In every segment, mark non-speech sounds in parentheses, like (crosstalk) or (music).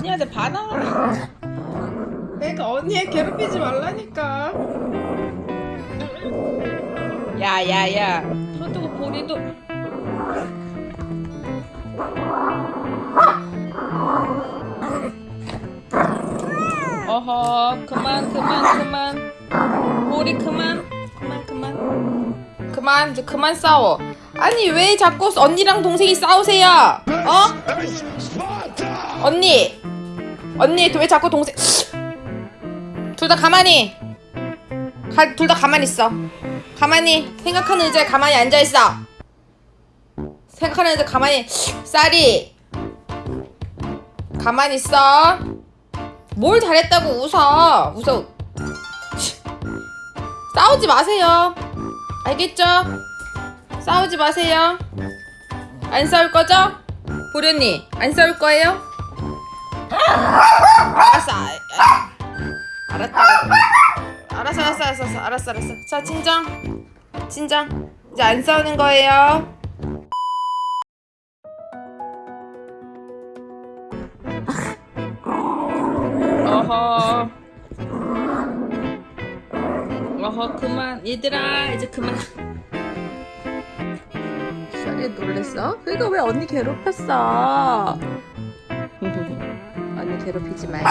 언니한테 반항을 내가 언니 괴롭히지 말라니까. 야야야. 그렇다고 보리도. 어허 그만 그만 그만. 보리 그만 그만 그만. 그만 이제 그만 싸워. 아니 왜 자꾸 언니랑 동생이 싸우세요? 어? 언니 언니 왜 자꾸 동생 둘 다 가만히. 둘 다 가만히 있어. 가만히 생각하는 의자에 가만히 앉아있어. 생각하는 의자에 가만히 쌀이. 가만히 있어. 뭘 잘했다고 웃어. 웃어. 싸우지 마세요. 알겠죠? 싸우지 마세요. 안 싸울 거죠? 보련이 안 싸울 거예요? 알았어 아, 아, 알았다. 알았어 알았어 알았어 알았어 알았어 자 진정. 진정. 이제 안 싸우는 거예요. 어허. 어허 그만. 얘들아 이제 그만. 샤리 놀랬어? 그러니까 왜 언니 괴롭혔어 괴롭히지 말고.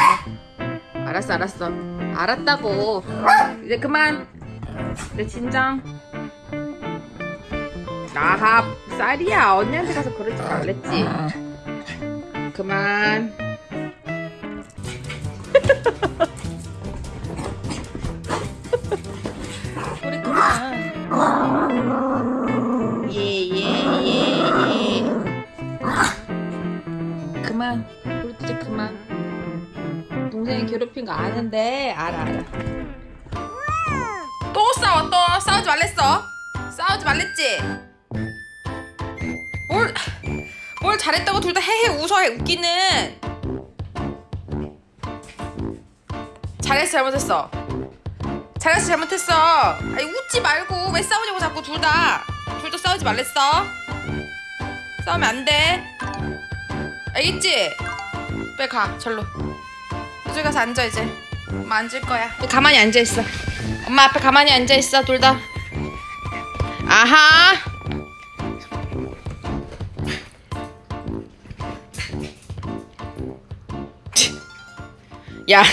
알았어 알았어. 알았다고. 이제 그만. 이제 진정. 아하 쌀이야. 언니한테 가서 그러지 말랬지. 그만. (laughs) 우리 그만. 예예예예. 그만. 우리 이제 그만 동생이 괴롭힌 거 아는데 알아. 알아 또 싸워 또 싸우지 말랬어. 싸우지 말랬지. 뭘, 뭘 잘했다고 둘 다 헤헤 웃어 웃기는. 잘했어 잘못했어? 잘했어 잘못했어? 아니 웃지 말고 왜 싸우냐고 자꾸 둘 다. 둘 다 싸우지 말랬어? 싸우면 안돼. 알겠지? 빨리 가 절로 저기 가서 앉아 이제. 엄마 앉을 거야. 가만히 앉아있어. 엄마 앞에 가만히 앉아있어 둘 다. 아하! 야